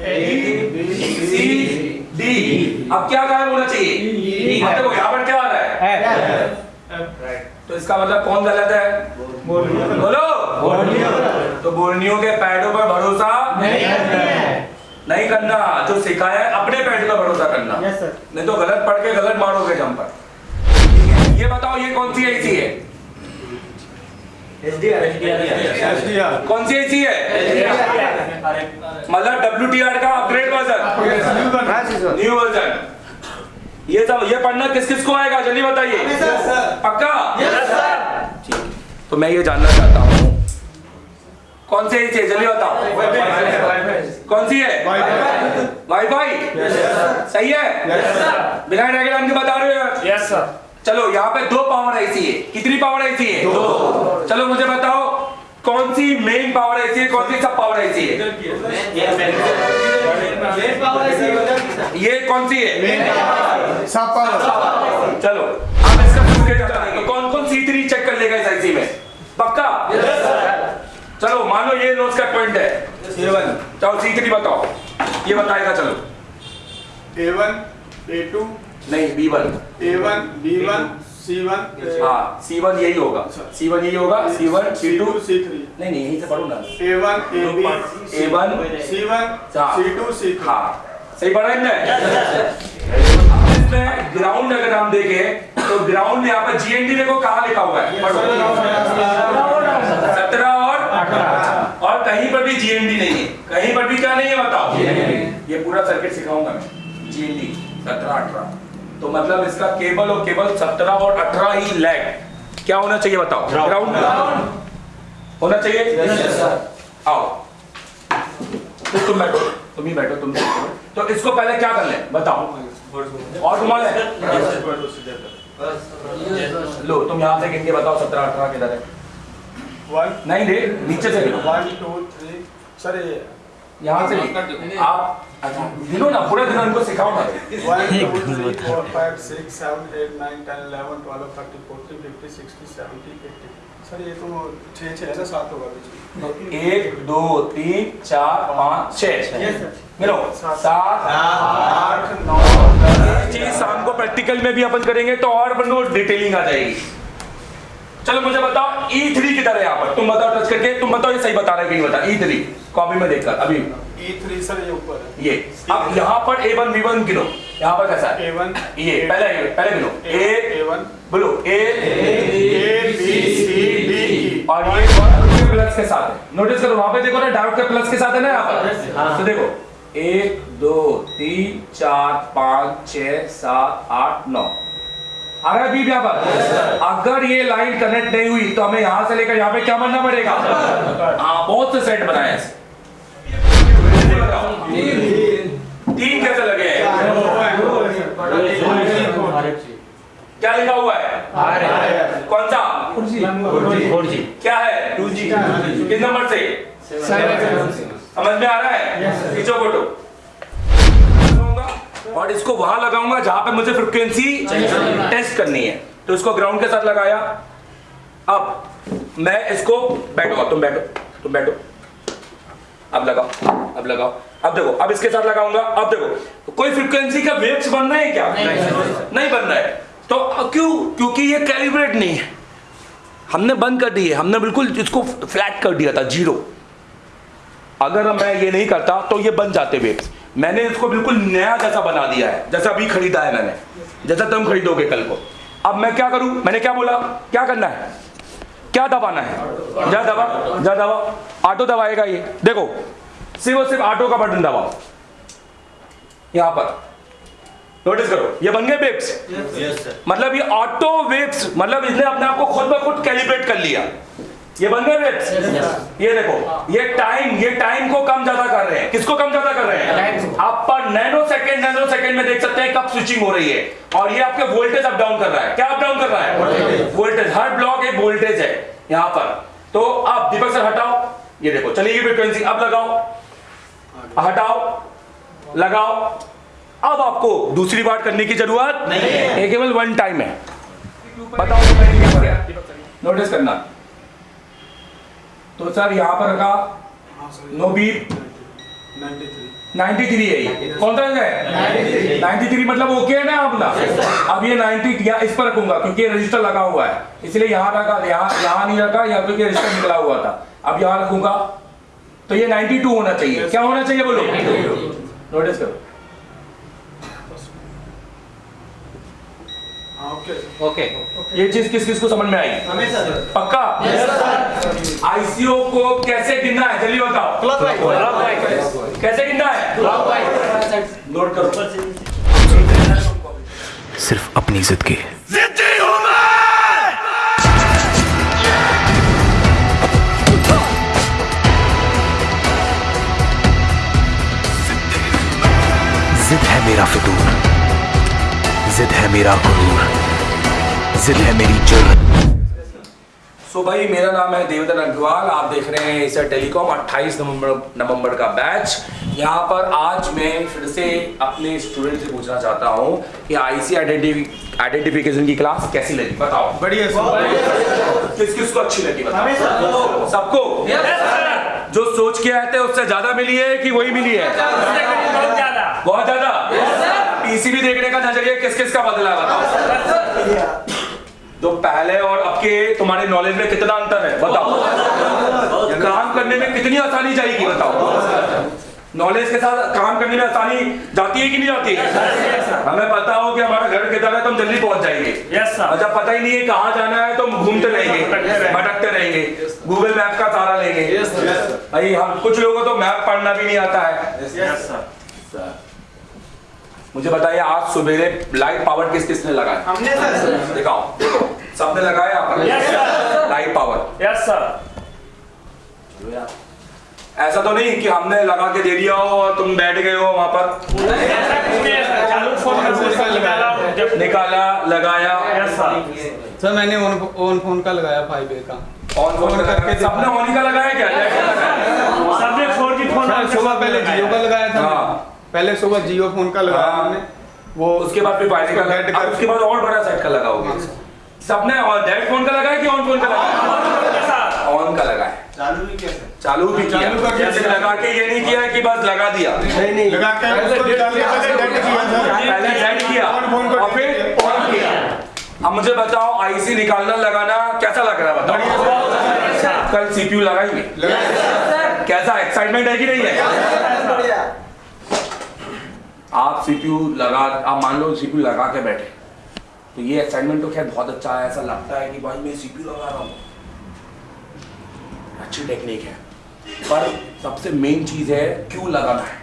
C D अब क्या गायब होना चाहिए? देखो यहाँ पर क्या आ रहा है? तो इसका मतलब कौन गलत है? बोलो। तो बोर्नियो के पैडों पर भरोसा नहीं करना जो सिखाया है अपने पैड पर भरोसा करना। नहीं तो गलत पढ़ के गलत मारोगे ठीक है ये बताओ ये कौन सी ऐसी है? कौन सी ऐसी है? मतलब डब्ल्यू का अपग्रेड वर्जन न्यू वर्जन ये सब ये पढ़ना किस किस को आएगा? जल्दी बताइए. पक्का? तो मैं ये जानना चाहता हूँ। कौन सी ऐसी है? जल्दी बताओ. कौन सी है? वाईफाई सही है? बिना डायग्राम के बता रहे हो यस सर चलो यहाँ पे दो पावर ऐसी है। कितनी पावर ऐसी है? दो। चलो मुझे बताओ कौन सी मेन पावर ऐसी है कौन सी सब पावर ऐसी है? ये कौन सी है? चलो अब इसका हटाएँगे तो कौन कौन सी थ्री चेक कर लेगा इस आईसी में? पक्का? चलो मान लो ये नोट्स का पॉइंट है। चलो सी थ्री बताओ। ये बताएगा चलो। A1, A2, नहीं B one A1, B1, C1, हाँ सी वन यही होगा। सी वन यही होगा C one C to C2, C3. नहीं नहीं यहीं से पढ़ो ना। A1, AB, ए वन C1, हाँ। C2, C3. हाँ। सही पढ़ा इनने? इसमें ग्राउंड अगर हम देखें तो ग्राउंड यहाँ पर जीएनडी देखो कहाँ लिखा हुआ है। पढ़ो। सत्रह और और कहीं पर भी जीएनडी नहीं है। कहीं पर भी क्या नहीं है बताओ। ये पूरा सर्किट सिखाऊँगा मैं। जीएनडी सत्रह अठारह। तो मतलब इसका केबल और केबल सत्रह और अठारह ही लैग। क्या होना चाहिए बताओ? ग्राउंड होना चाहिए? आओ। तो तुम बैठो। तुम ही बैठो तुम तो इसको पहले क्या कर ले? बताओ। और घुमा ले तुम यहाँ से गिन के बताओ सत्रह अठारह किधर है? नहीं रे नीचे से गिनो। two, three. Sir, ये यहाँ से आप गिनो ना पूरा दिन उनको सिखाओ ना. सर ये तो छः छः है सात होगा बीच में। तो एक दो तीन चार पाँच छह गिनो सात। आठ नौ ये चीज़ शाम को प्रैक्टिकल में भी अपन करेंगे तो और अपन को डिटेलिंग आ जाएगी। चलो मुझे बताओ ई थ्री किधर है यहाँ पर? तुम बताओ टच करके तुम बताओ ये सही बता रहे हैं कि नहीं बता ई थ्री कॉपी में देखकर अभी। ई थ्री सर ये ऊपर है। ये अब यहाँ पर ए वन वी वन गिनो। यहाँ पर कैसा है? ए वन ये पहले पहले गिनो। ए वन बोलो ए A B C D E और ये प्लस के साथ है। नोटिस करो वहाँ पे देखो ना डायोड के प्लस के साथ है ना यहाँ पर? तो देखो एक दो तीन चार पाँच छह सात आठ नौ। आ रहा है बीप यहाँ पर अगर ये लाइन कनेक्ट नहीं हुई तो हमें यहाँ से लेकर यहाँ पे क्या बनना पड़ेगा? हाँ बहुत से सेट बनाए तीन कैसे लगे हैं? क्या लिखा हुआ है? कौन सा? क्या है? टू जी किस नंबर से? समझ में आ रहा है? खींचो फ़ोटो। और इसको वहाँ लगाऊँगा जहाँ पे मुझे फ्रिक्वेंसी टेस्ट करनी है। तो इसको ग्राउंड के साथ लगाया। अब मैं इसको बैठो तुम बैठो तुम बैठो। अब लगाओ अब लगाओ। अब देखो अब इसके साथ लगाऊँगा अब देखो। कोई फ्रिक्वेंसी का वेव्स बनना है क्या? नहीं नहीं बनना है। तो क्यों? क्योंकि ये कैलिब्रेट नहीं है। हमने बंद कर दी है। हमने बिल्कुल इसको फ्लैट कर दिया था ज़ीरो अगर मैं ये नहीं करता तो ये बन जाते वेव्स मैंने इसको बिल्कुल नया जैसा बना दिया है जैसा अभी खरीदा है मैंने जैसा तुम खरीदोगे कल को। अब मैं क्या करूँ? मैंने क्या बोला? क्या करना है? क्या दबाना है? जा दबा जा दबा। ऑटो दबाएगा ये। देखो सिर्फ़ और सिर्फ़ ऑटो का बटन दबाओ। यहाँ पर। नोटिस करो ये बन गए वेव्स मतलब ये ऑटो वेब्स मतलब इसने अपने आप को खुद ब खुद कैलिब्रेट कर लिया। ये बन गए वेव्स ये देखो ये टाइम ये टाइम को कम ज़्यादा कर रहे हैं। किसको कम ज़्यादा कर रहे हैं? आप पर नैनो सेकंड नैनो सेकंड में देख सकते हैं कब स्विचिंग हो रही है। और ये आपके वोल्टेज अप डाउन कर रहा है। क्या अप डाउन कर रहा है? वोल्टेज हर ब्लॉक एक वोल्टेज है यहाँ पर। तो अब दीपक सर हटाओ। ये देखो चलिए फ्रिक्वेंसी अब लगाओ। हटाओ। लगाओ। अब आपको दूसरी बार करने की ज़रूरत नहीं है। केवल वन टाइम है। बताओ नोटिस करना। तो सर यहाँ पर रखा। हाँ नो बीप। 93 93 है ये। कौन सा है? 93 मतलब ओके है ना अपना? अब ये 90 यहाँ इस पर रखूँगा क्योंकि रजिस्टर लगा हुआ है। इसलिए यहाँ रखा यहाँ यहाँ नहीं रखा यहाँ क्योंकि रजिस्टर निकला हुआ था। अब यहाँ रखूँगा। तो ये 92 होना चाहिए। क्या होना चाहिए बोलो? नोटिस करो। ओके ओके ये चीज़ किस किस को समझ में आई? पक्का? आईसीओ को कैसे गिनना है? जल्दी बताओ। क्लब कैसे गिनना है? नोट करो। सिर्फ़ अपनी इज़्ज़त की। जिद है मेरा फितूर। जिद है मेरा गुरूर जिद है मेरी जुर्म सो so भाई मेरा नाम है देवेंद्र अग्रवाल। आप देख रहे हैं इसे टेलीकॉम 28 नवंबर नवंबर का बैच। यहाँ पर आज मैं फिर से अपने स्टूडेंट से पूछना चाहता हूँ कि आईसी आइडेंटिफिकेशन की क्लास कैसी लगी? बताओ। बढ़िया किस किस को अच्छी लगी बताओ। सबको। जो सोच के आए थे उससे ज़्यादा मिली है कि वही मिली है? बहुत ज़्यादा। पीसीबी देखने का नज़रिया किस किस का बदला है बताओ। तो पहले और अब के तुम्हारे नॉलेज में कितना अंतर है बताओ। काम करने में कितनी आसानी जाएगी बताओ। नॉलेज के साथ काम करने में आसानी जाती है कि नहीं जाती? है हमें पता हो कि हमारा घर किधर है तो हम जल्दी पहुँच जाएँगे। जब पता ही नहीं है कहाँ जाना है तो हम घूमते रहेंगे भटकते रहेंगे। गूगल मैप का सहारा लेंगे। भाई हम कुछ लोगों को तो मैप पढ़ना भी नहीं आता है। यस सर मुझे बताइए आज सवेरे लाइट पावर किस किसने लगाया? हमने सर। दिखाओ। देखो सबने लगाया लाइट पावर यस सर ऐसा तो नहीं कि हमने लगा के दे दिया हो और तुम बैठ गए हो वहाँ पर? निकाला लगाया। सर मैंने ऑन ऑन फ़ोन का लगाया फाइव ए का। ऑन फ़ोन करके सबने ऑन का लगाया क्या? सबने 4G फ़ोन सुबह पहले जियो का लगाया था। हाँ। पहले सुबह जियो फ़ोन का लगाया हाँ। हमने वो उसके बाद फिर वायरिंग का लगाया अब उसके बाद और बड़ा सेट का लगाओगे? सबने और डेड फ़ोन का लगाया कि ऑन फ़ोन का लगाया? ऑन का लगाया। चालू भी कैसे चालू भी किया। जैसे लगा के ये नहीं किया कि बस लगा दिया। नहीं नहीं। लगा के पहले डेट किया। पहले डेड किया ऑन फ़ोन को और फिर ऑन किया। अब मुझे बताओ आईसी निकालना लगाना कैसा लग रहा है? बताओ। कल सीपीयू लगाएँगे? कैसा? एक्साइटमेंट है कि नहीं है? आप सीपीयू लगा आप मान लो सीपीयू लगा के बैठे। तो ये एक्साइटमेंट तो खैर बहुत अच्छा है ऐसा लगता है कि भाई मैं सीपीयू लगा रहा हूँ। अच्छी टेक्निक है। पर सबसे मेन चीज़ है क्यों लगाना है।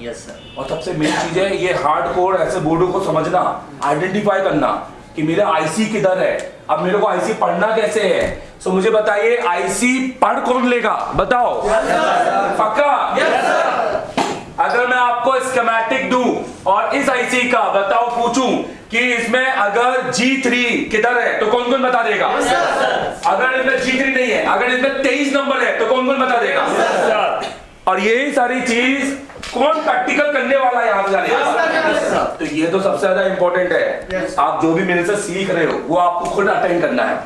यस सर और सबसे मेन चीज़ है ये हार्ड कोर ऐसे बोर्डों को समझना आइडेंटिफाई करना कि मेरा आईसी किधर है। अब मेरे को आईसी पढ़ना कैसे है? सो मुझे बताइए आईसी पढ़ कौन लेगा? बताओ। पक्का? अगर मैं आपको स्कीमेटिक दूँ और इस आईसी का बताओ पूछूँ कि इसमें अगर G3 किधर है तो कौन कौन बता देगा? Yes, अगर इसमें G3 नहीं है अगर इसमें 23 नंबर है तो कौन कौन बता देगा? सर और यही सारी चीज़ कौन प्रैक्टिकल करने वाला है यहाँ जाने तो ये तो सबसे ज़्यादा इंपॉर्टेंट है। आप जो भी मेरे से सीख रहे हो वो आपको खुद अटेंड करना है।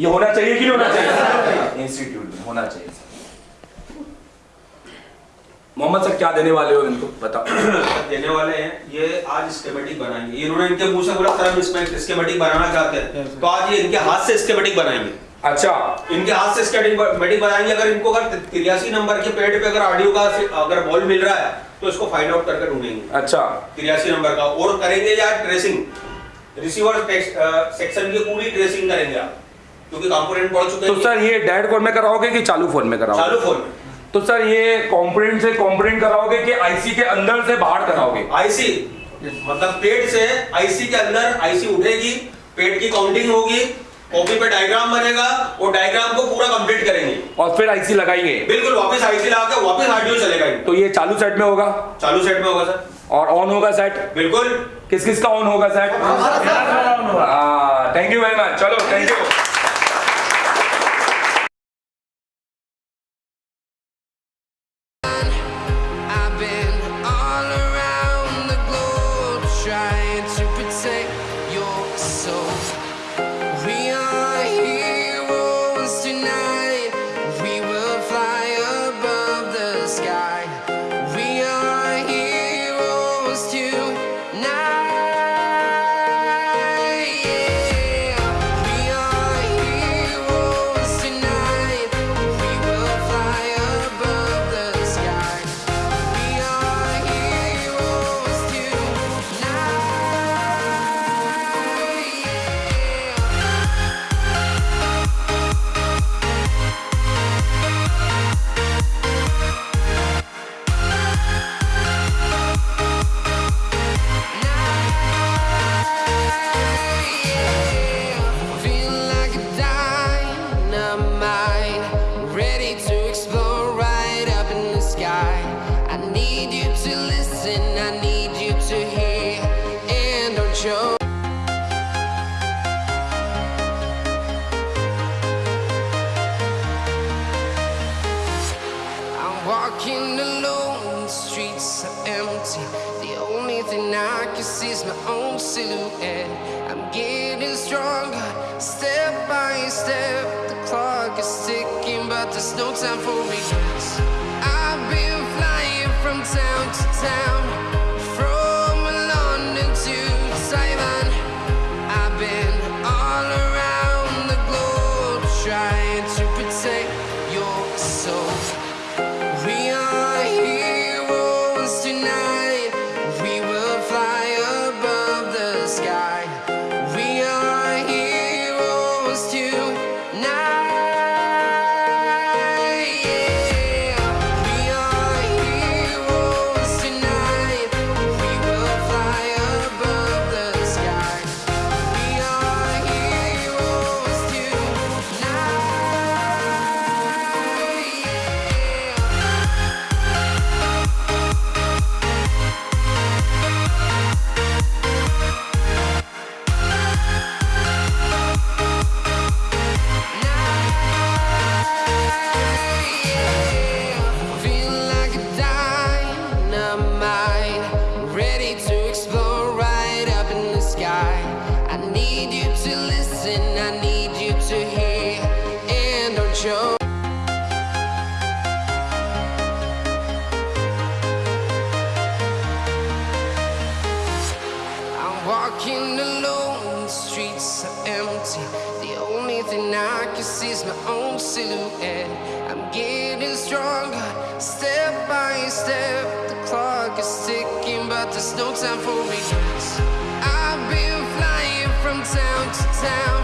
ये होना चाहिए कि नहीं होना चाहिए? इंस्टीट्यूट में होना चाहिए मोहम्मद सर क्या देने वाले हो इनको? बताओ। देने वाले हैं। ये आज स्केमेटिक बनाएँगे। इन्होंने इनके मुँह से बोला सर हम इसमें स्केमेटिक बनाना चाहते हैं तो आज ये इनके हाथ से स्केमेटिक बनाएँगे। अच्छा। इनके हाथ से स्केमेटिक बनाएँगे। अगर इनको अगर तिरासी नंबर के पेड़ पे अगर ऑडियो का अगर बॉल मिल रहा है तो इसको फाइंड आउट करके ढूंढेंगे। अच्छा। तिरासी नंबर का। और करेंगे या ट्रेसिंग रिसीवर सेक्शन की पूरी ट्रेसिंग करेंगे आप। क्योंकि कंपोनेंट पढ़ चुके हैं। तो सर ये डेड कोड में कराओगे कि चालू फ़ोन में कराओगे? चालू फ़ोन में। तो सर ये कंपोनेंट से कंपोनेंट कराओगे कि आईसी के अंदर से बाहर कराओगे? आईसी मतलब पेट से आईसी के अंदर आईसी उठेगी पेट की काउंटिंग होगी कॉपी पे डायग्राम बनेगा और डायग्राम को पूरा कंप्लीट करेंगे। और फिर आईसी लगाएँगे? बिल्कुल वापस आईसी लगा के वापस ऑडियो चलेगा तो ये चालू सेट में होगा? चालू सेट में होगा सर। और ऑन होगा सेट बिल्कुल। किस किस का ऑन होगा set thank you very much चलो thank you time for regrets. I've been flying from town to town.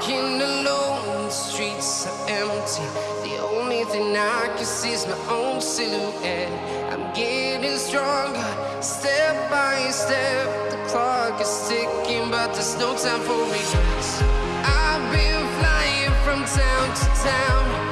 Walking alone, the streets are empty. The only thing I can see is my own silhouette. I'm getting stronger, step by step. The clock is ticking, but there's no time for regrets. I've been flying from town to town.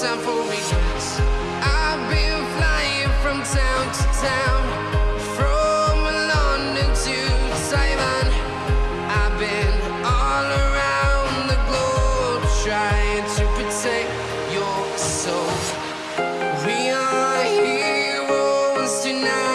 time for me. I've been flying from town to town, from London to Taiwan. I've been all around the globe trying to protect your soul. We are heroes tonight.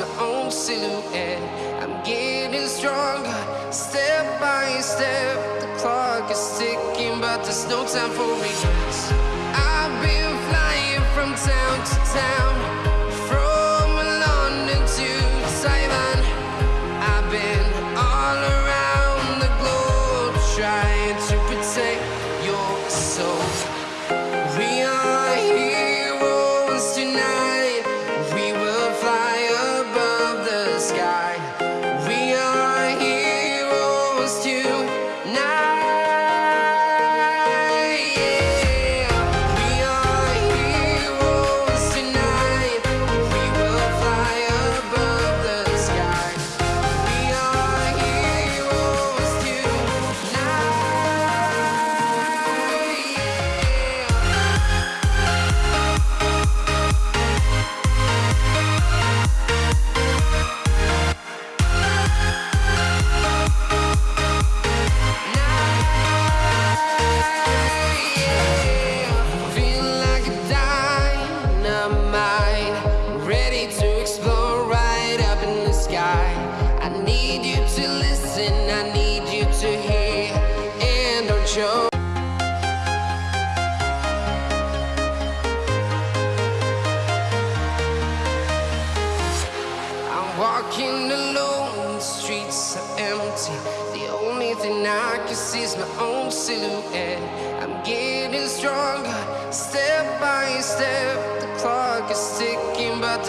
My own silhouette. I'm getting stronger, step by step. The clock is ticking, but there's no time for regrets. I've been flying from town to town,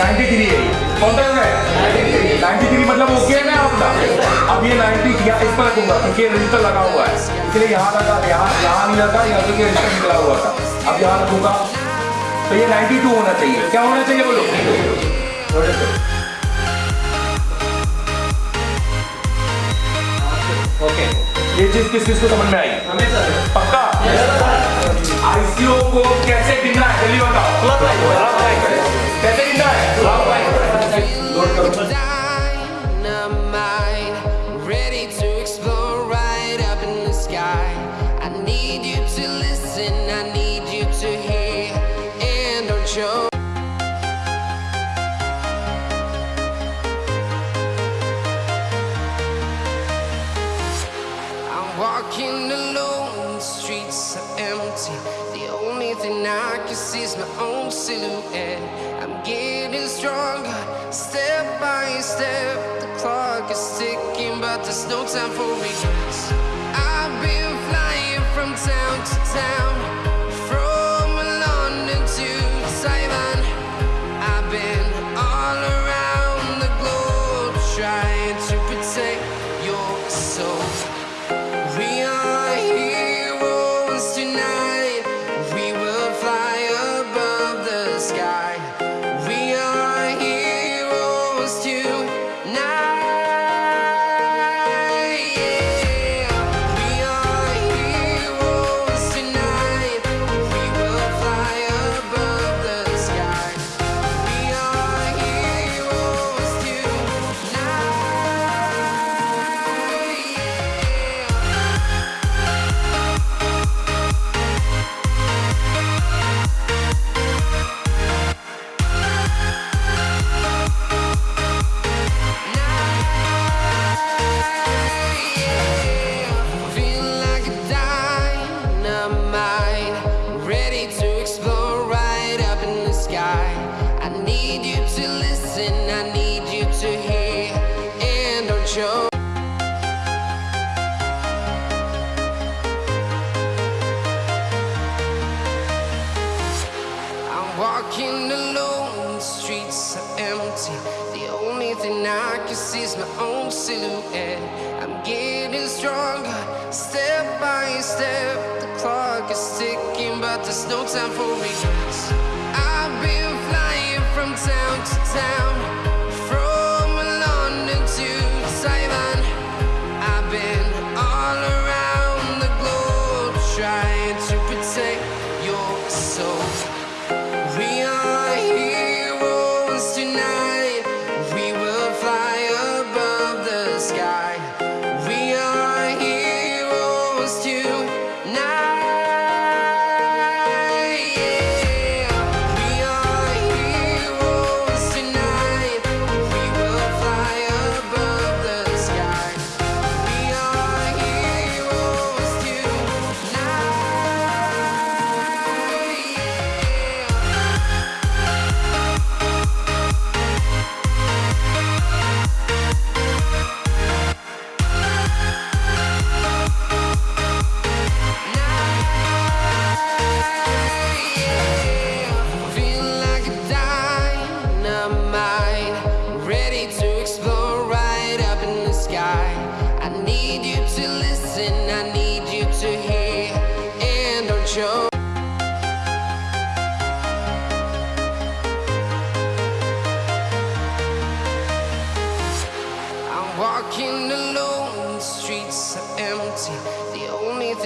93 है कौन सा है 93 मतलब okay है ना आपका? अब ये 90 किया? इस पर रखूँगा क्योंकि रजिस्टर लगा हुआ है। इसलिए यहाँ लगा यहाँ यहाँ नहीं लगा यहाँ से रजिस्टर निकला हुआ था। अब यहाँ रखूँगा। तो ये 92 होना चाहिए। क्या होना चाहिए बोलो? ओके ये चीज़ किस किस को समझ में आई? पक्का? आईसीओ को कैसे गिनना है? जल्दी बताओ। कैसे गिनना है नोट करो Dynamite, ready to explode right up in the sky. I need you to listen, I need you to hear, and don't show. I'm walking alone, the streets are empty. The only thing I can see is my own silhouette. No time for regrets. I've been flying from town to town, from London to Taiwan. I've been all around the globe trying to protect your soul. to listen, I need you to hear, and don't you? I'm walking alone, the streets are empty. The only thing I can see is my own silhouette. I'm getting stronger, step by step. The clock is ticking, but there's no time for me. sound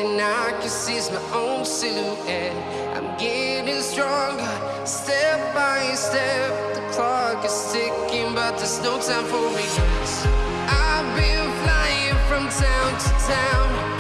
and I can see my own silhouette. I'm getting stronger, step by step. The clock is ticking, but there's no time for regrets. I've been flying from town to town.